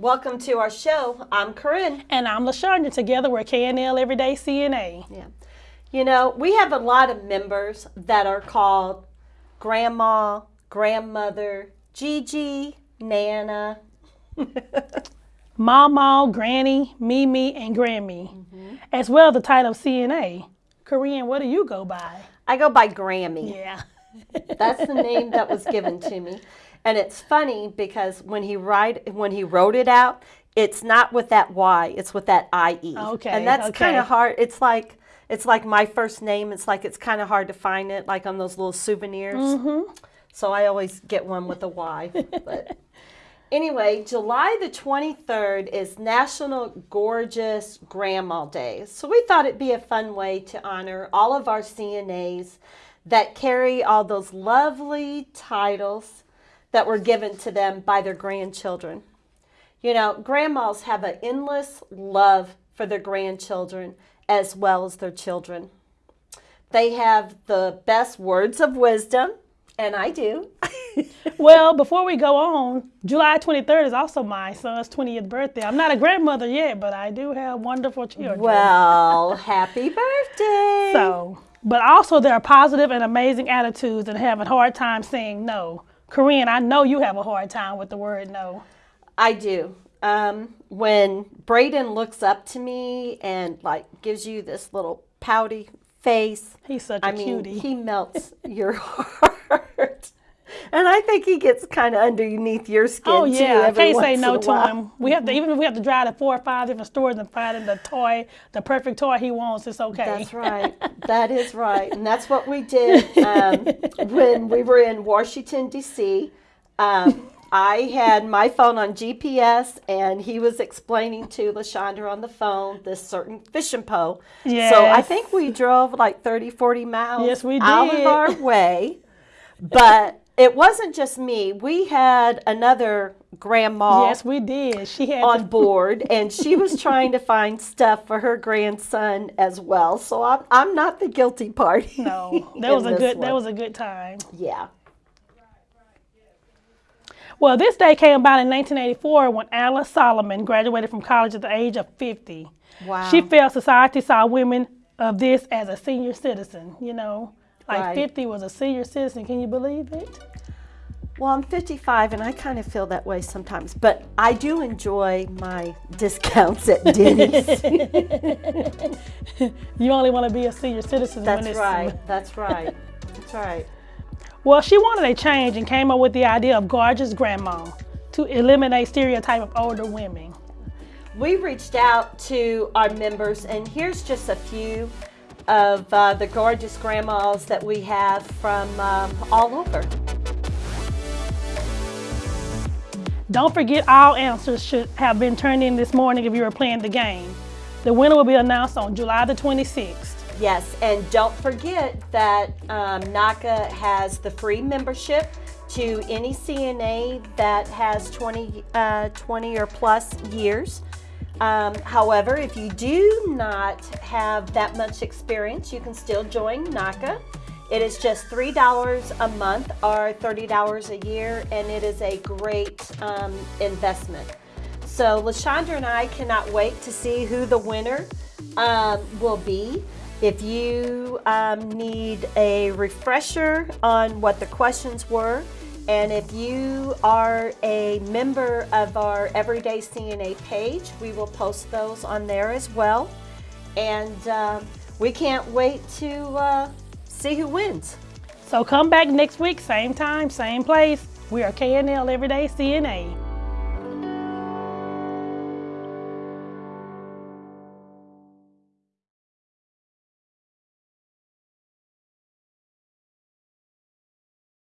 Welcome to our show. I'm Corinne. And I'm LaShondra. Together we're KNL Everyday CNA. Yeah. You know, we have a lot of members that are called grandma, grandmother, Gigi, Nana. Mama, Granny, Mimi, and Grammy, mm-hmm. as well as the title of CNA. Corinne, what do you go by? I go by Grammy. Yeah. That's the name that was given to me. And it's funny because when he write when he wrote it out, it's not with that Y, it's with that IE. Okay. And that's okay. kind of hard. It's like it's like my first name. It's like it's kind of hard to find it, like on those little souvenirs. Mm-hmm. So I always get one with a Y. but anyway, July the 23rd is National Gorgeous Grandma Day. So we thought it'd be a fun way to honor all of our CNAs that carry all those lovely titles that were given to them by their grandchildren. You know, grandmas have an endless love for their grandchildren as well as their children. They have the best words of wisdom, and I do. well, before we go on, July 23rd is also my son's 20th birthday. I'm not a grandmother yet, but I do have wonderful children. Well, happy birthday. So, but also there are positive and amazing attitudes and having a hard time saying no. Corinne, I know you have a hard time with the word no. I do. Um, when Braden looks up to me and like gives you this little pouty face, he's such a I mean, cutie. He melts your heart. And I think he gets kind of underneath your skin oh, yeah. too. I can't say no to him. We have to even if we have to drive to four or five different stores and find him the toy, the perfect toy he wants. It's okay. That's right. that is right, and that's what we did um, when we were in Washington D.C. Um, I had my phone on GPS, and he was explaining to LaShondra on the phone this certain fishing pole. Yes. So I think we drove like 30, 40 miles yes, we did. out of our way. But it wasn't just me. We had another grandma. Yes, we did. She had on board, and she was trying to find stuff for her grandson as well. So I'm I'm not the guilty party. No, that was a good one. that was a good time. Yeah. Well, this day came about in 1984 when Alice Solomon graduated from college at the age of 50. Wow. She felt society saw women of this as a senior citizen, you know. Like right. 50 was a senior citizen. Can you believe it? Well, I'm 55 and I kind of feel that way sometimes, but I do enjoy my discounts at Denny's. you only want to be a senior citizen That's when it's right. That's right. That's right. Well, she wanted a change and came up with the idea of gorgeous grandma to eliminate stereotype of older women. We reached out to our members, and here's just a few of uh, the gorgeous grandmas that we have from um, all over. Don't forget all answers should have been turned in this morning if you were playing the game. The winner will be announced on July the 26th. Yes, and don't forget that um, NAHCA has the free membership to any CNA that has 20, uh, 20 or plus years. Um, however, if you do not have that much experience, you can still join NAHCA. It is just $3 a month or $30 a year, and it is a great um, investment. So LaShondra and I cannot wait to see who the winner um, will be. If you um, need a refresher on what the questions were, and if you are a member of our Everyday CNA page, we will post those on there as well. And uh, we can't wait to uh, see who wins. So come back next week, same time, same place. We are KNL Everyday CNA.